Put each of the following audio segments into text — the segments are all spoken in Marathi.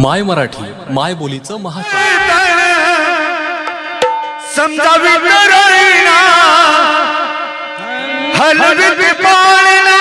माय मराठी माय बोलीचं महाचॅनल समजावी हलवी पाळणा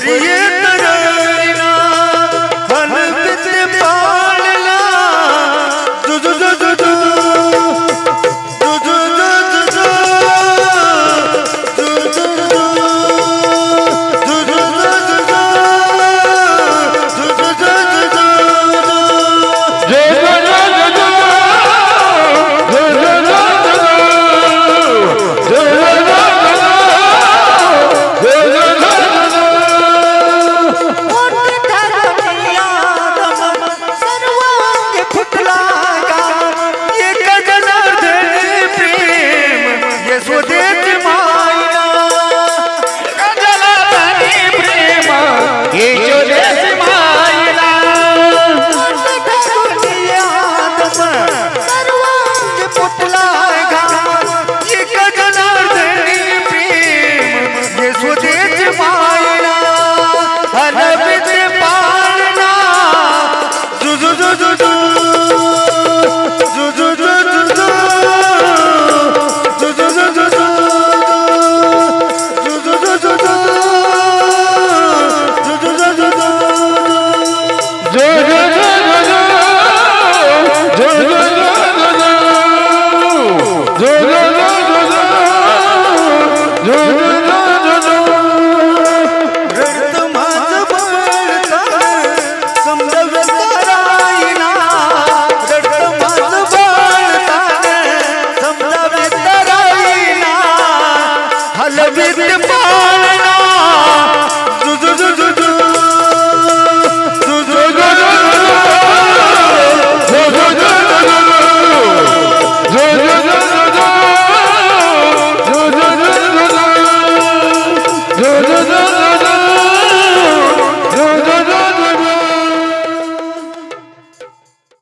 छोड़िए